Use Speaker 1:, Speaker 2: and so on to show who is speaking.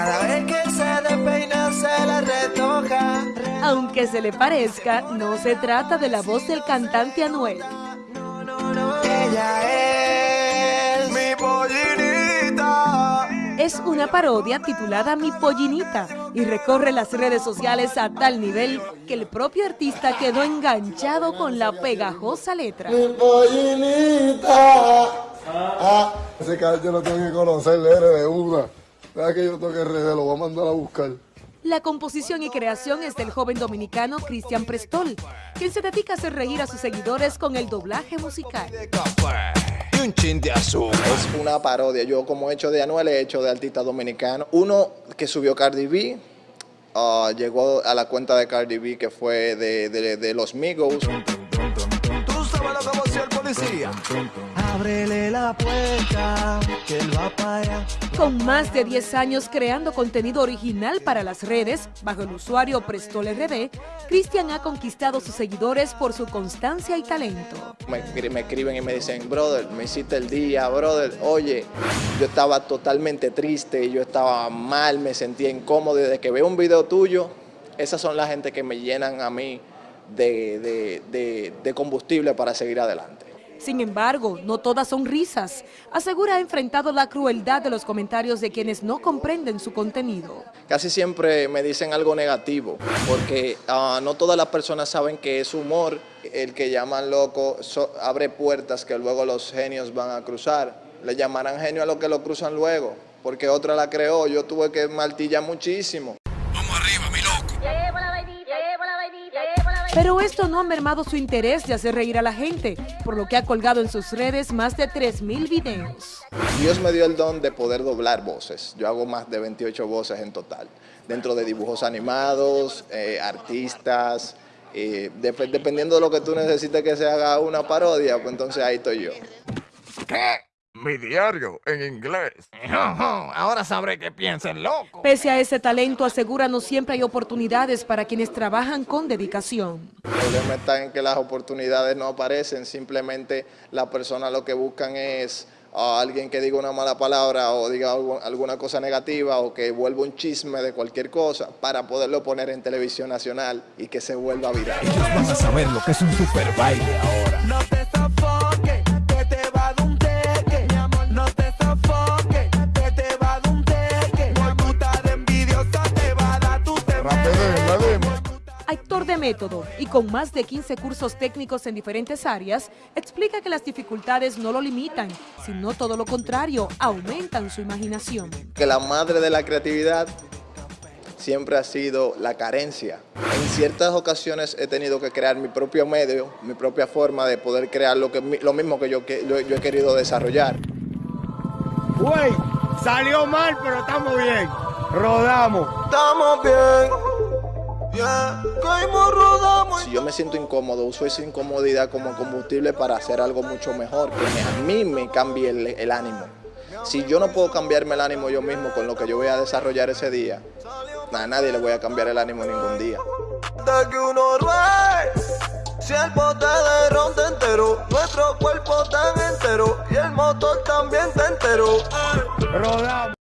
Speaker 1: Cada vez que se despeina se la retoja.
Speaker 2: Aunque se le parezca, no se trata de la voz del cantante Anuel.
Speaker 1: No, no, no, ella es mi pollinita.
Speaker 2: Es una parodia titulada Mi Pollinita y recorre las redes sociales a tal nivel que el propio artista quedó enganchado con la pegajosa letra.
Speaker 3: Mi pollinita. Ah, ese yo lo tengo que conocer, de una. Vea que yo toque RD, lo voy a mandar a buscar.
Speaker 2: La composición y creación es del joven dominicano Cristian Prestol, quien se dedica a hacer reír a sus seguidores con el doblaje musical.
Speaker 4: y un chin de azúcar. Es una parodia. Yo como he hecho de Anuel, he hecho de artista dominicano. Uno que subió Cardi B, ah, llegó a la cuenta de Cardi B que fue de, de- de los Migos.
Speaker 1: Tú sabes lo que va a hacer el policía. Ábrele la puerta, que él va para allá.
Speaker 2: Con más de 10 años creando contenido original para las redes, bajo el usuario Prestol RD, Cristian ha conquistado sus seguidores por su constancia y talento.
Speaker 4: Me escriben y me dicen, brother, me hiciste el día, brother. Oye, yo estaba totalmente triste, yo estaba mal, me sentía incómodo. Desde que veo un video tuyo, esas son las gente que me llenan a mí de, de- de- de combustible para seguir adelante.
Speaker 2: Sin embargo, no todas son risas. Asegura ha enfrentado la crueldad de los comentarios de quienes no comprenden su contenido.
Speaker 4: Casi siempre me dicen algo negativo, porque ah, no todas las personas saben que es humor. El que llaman loco so- abre puertas que luego los genios van a cruzar. Le llamarán genio a los que lo cruzan luego, porque otra la creó. Yo tuve que martillar muchísimo.
Speaker 2: Pero esto no ha mermado su interés de hacer reír a la gente, por lo que ha colgado en sus redes más de 3.000 videos.
Speaker 4: Dios me dio el don de poder doblar voces. Yo hago más de 28 voces en total, dentro de dibujos animados, eh, artistas. eh, dep- dependiendo de lo que tú necesites que se haga una parodia, pues entonces ahí estoy yo.
Speaker 5: ¿Qué? Mi diario en inglés. Ahora sabré que piensen loco.
Speaker 2: Pese a ese talento, asegura no siempre hay oportunidades para quienes trabajan con dedicación.
Speaker 4: El problema está en que las oportunidades no aparecen, simplemente las personas lo que buscan es a alguien que diga una mala palabra o diga algu- alguna cosa negativa o que vuelva un chisme de cualquier cosa para poderlo poner en televisión nacional y que se vuelva viral.
Speaker 5: Van a saber lo que es un super baile ahora.
Speaker 1: No te
Speaker 2: método y con más de 15 cursos técnicos en diferentes áreas, explica que las dificultades no lo limitan, sino todo lo contrario, aumentan su imaginación.
Speaker 4: Que la madre de la creatividad siempre ha sido la carencia. En ciertas ocasiones he tenido que crear mi propio medio, mi propia forma de poder crear lo, que, lo mismo que yo, que yo- yo he querido desarrollar.
Speaker 6: Güey, salió mal, pero estamos bien. Rodamos.
Speaker 1: Estamos bien.
Speaker 4: Si yo me siento incómodo, uso esa incomodidad como combustible para hacer algo mucho mejor, que a mí me cambie el, el ánimo. Si yo no puedo cambiarme el ánimo yo mismo con lo que yo voy a desarrollar ese día, a nadie le voy a cambiar el ánimo ningún día.
Speaker 1: De que uno ruede. Si el bote de ron te entero, nuestro cuerpo tan entero y el motor también te entero.
Speaker 6: Rodamos.